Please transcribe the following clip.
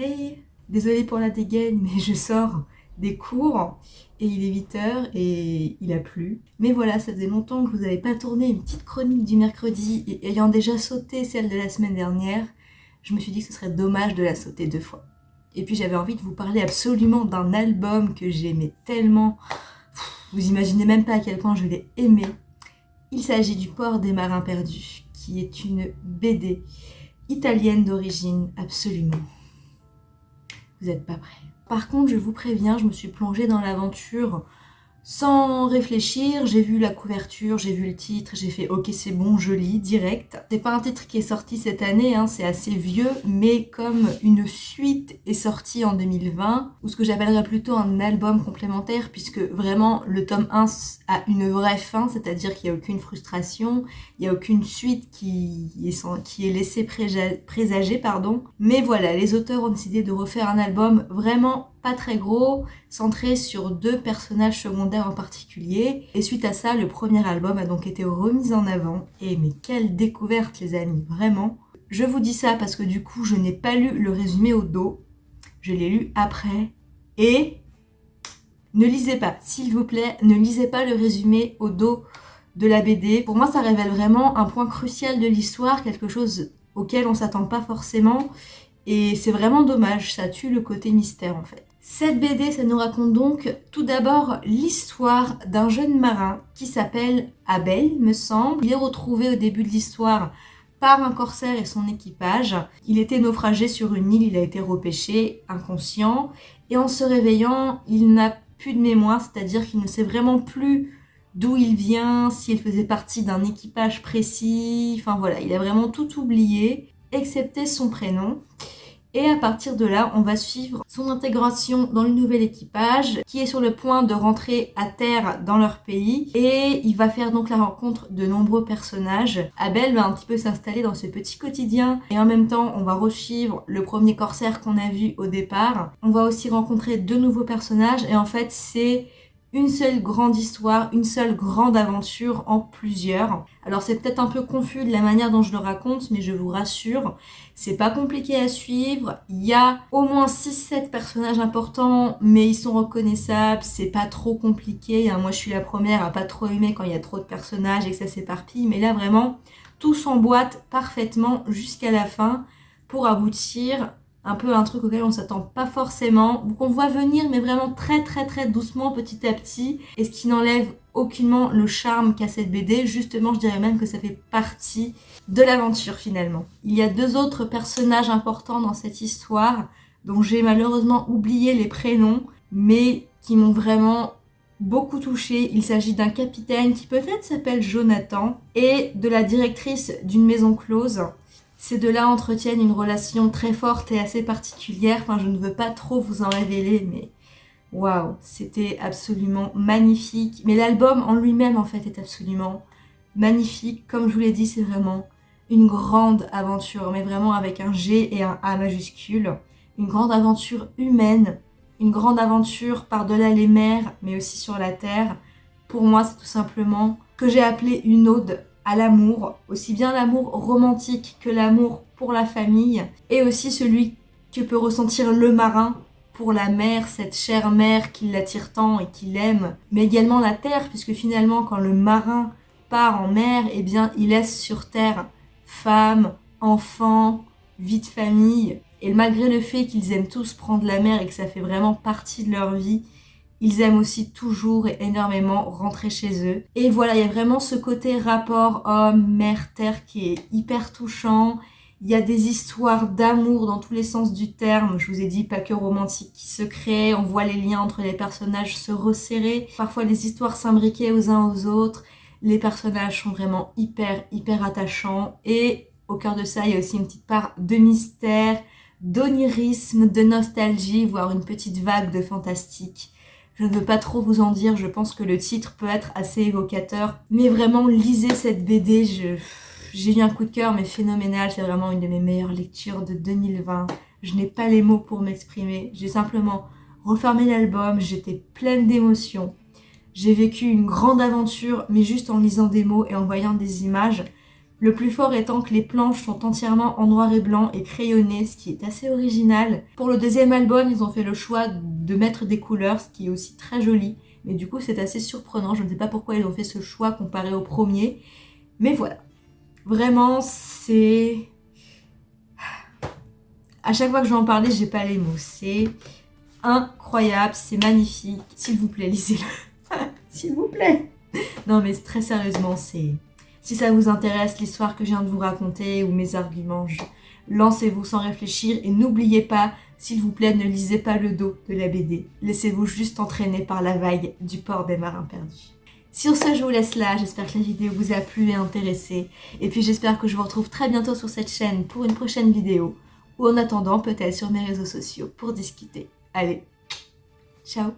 Hey Désolée pour la dégaine, mais je sors des cours et il est 8h et il a plu. Mais voilà, ça faisait longtemps que vous n'avez pas tourné une petite chronique du mercredi et ayant déjà sauté celle de la semaine dernière, je me suis dit que ce serait dommage de la sauter deux fois. Et puis j'avais envie de vous parler absolument d'un album que j'aimais tellement. Vous imaginez même pas à quel point je l'ai aimé. Il s'agit du Port des Marins Perdus, qui est une BD italienne d'origine absolument vous n'êtes pas prêts. Par contre, je vous préviens, je me suis plongée dans l'aventure sans réfléchir, j'ai vu la couverture, j'ai vu le titre, j'ai fait ok c'est bon, je lis, direct. C'est pas un titre qui est sorti cette année, hein, c'est assez vieux, mais comme une suite est sortie en 2020, ou ce que j'appellerais plutôt un album complémentaire, puisque vraiment le tome 1 a une vraie fin, c'est-à-dire qu'il n'y a aucune frustration, il n'y a aucune suite qui est, qui est laissée présager, pardon. Mais voilà, les auteurs ont décidé de refaire un album vraiment pas très gros, centré sur deux personnages secondaires en particulier. Et suite à ça, le premier album a donc été remis en avant. Et mais quelle découverte les amis, vraiment Je vous dis ça parce que du coup, je n'ai pas lu le résumé au dos. Je l'ai lu après. Et ne lisez pas, s'il vous plaît, ne lisez pas le résumé au dos de la BD. Pour moi, ça révèle vraiment un point crucial de l'histoire, quelque chose auquel on s'attend pas forcément. Et c'est vraiment dommage, ça tue le côté mystère en fait. Cette BD, ça nous raconte donc tout d'abord l'histoire d'un jeune marin qui s'appelle Abel, me semble. Il est retrouvé au début de l'histoire par un corsaire et son équipage. Il était naufragé sur une île, il a été repêché, inconscient, et en se réveillant, il n'a plus de mémoire, c'est-à-dire qu'il ne sait vraiment plus d'où il vient, s'il faisait partie d'un équipage précis, enfin voilà, il a vraiment tout oublié, excepté son prénom. Et à partir de là, on va suivre son intégration dans le nouvel équipage qui est sur le point de rentrer à terre dans leur pays. Et il va faire donc la rencontre de nombreux personnages. Abel va un petit peu s'installer dans ce petit quotidien. Et en même temps, on va resuivre le premier corsaire qu'on a vu au départ. On va aussi rencontrer de nouveaux personnages. Et en fait, c'est une seule grande histoire, une seule grande aventure en plusieurs. Alors c'est peut-être un peu confus de la manière dont je le raconte, mais je vous rassure, c'est pas compliqué à suivre. Il y a au moins 6-7 personnages importants, mais ils sont reconnaissables, c'est pas trop compliqué. Hein. Moi je suis la première à pas trop aimer quand il y a trop de personnages et que ça s'éparpille, mais là vraiment, tout s'emboîte parfaitement jusqu'à la fin pour aboutir un peu un truc auquel on s'attend pas forcément, qu'on voit venir mais vraiment très très très doucement petit à petit, et ce qui n'enlève aucunement le charme qu'a cette BD, justement je dirais même que ça fait partie de l'aventure finalement. Il y a deux autres personnages importants dans cette histoire, dont j'ai malheureusement oublié les prénoms, mais qui m'ont vraiment beaucoup touché. Il s'agit d'un capitaine qui peut-être s'appelle Jonathan, et de la directrice d'une maison close, ces deux-là entretiennent une relation très forte et assez particulière. Enfin, je ne veux pas trop vous en révéler, mais waouh, c'était absolument magnifique. Mais l'album en lui-même, en fait, est absolument magnifique. Comme je vous l'ai dit, c'est vraiment une grande aventure, mais vraiment avec un G et un A majuscule. Une grande aventure humaine, une grande aventure par-delà les mers, mais aussi sur la terre. Pour moi, c'est tout simplement que j'ai appelé une ode à l'amour, aussi bien l'amour romantique que l'amour pour la famille, et aussi celui que peut ressentir le marin pour la mer, cette chère mer qui l'attire tant et qui l'aime, mais également la terre, puisque finalement quand le marin part en mer, eh bien il laisse sur terre femme, enfants, vie de famille, et malgré le fait qu'ils aiment tous prendre la mer et que ça fait vraiment partie de leur vie, ils aiment aussi toujours et énormément rentrer chez eux. Et voilà, il y a vraiment ce côté rapport homme, mère, terre qui est hyper touchant. Il y a des histoires d'amour dans tous les sens du terme. Je vous ai dit, pas que romantique qui se créent. On voit les liens entre les personnages se resserrer. Parfois, les histoires s'imbriquer aux uns aux autres. Les personnages sont vraiment hyper, hyper attachants. Et au cœur de ça, il y a aussi une petite part de mystère, d'onirisme, de nostalgie, voire une petite vague de fantastique. Je ne veux pas trop vous en dire, je pense que le titre peut être assez évocateur. Mais vraiment, lisez cette BD, j'ai eu un coup de cœur, mais phénoménal. C'est vraiment une de mes meilleures lectures de 2020. Je n'ai pas les mots pour m'exprimer. J'ai simplement refermé l'album, j'étais pleine d'émotions. J'ai vécu une grande aventure, mais juste en lisant des mots et en voyant des images. Le plus fort étant que les planches sont entièrement en noir et blanc et crayonnées, ce qui est assez original. Pour le deuxième album, ils ont fait le choix de mettre des couleurs, ce qui est aussi très joli. Mais du coup, c'est assez surprenant. Je ne sais pas pourquoi ils ont fait ce choix comparé au premier. Mais voilà. Vraiment, c'est... À chaque fois que je vais en parler, j'ai pas les mots. C'est incroyable, c'est magnifique. S'il vous plaît, lisez-le. S'il vous plaît. Non mais très sérieusement, c'est... Si ça vous intéresse, l'histoire que je viens de vous raconter ou mes arguments, lancez-vous sans réfléchir et n'oubliez pas, s'il vous plaît, ne lisez pas le dos de la BD. Laissez-vous juste entraîner par la vague du port des marins perdus. Sur ce, je vous laisse là. J'espère que la vidéo vous a plu et intéressé. Et puis j'espère que je vous retrouve très bientôt sur cette chaîne pour une prochaine vidéo. Ou en attendant, peut-être sur mes réseaux sociaux pour discuter. Allez, ciao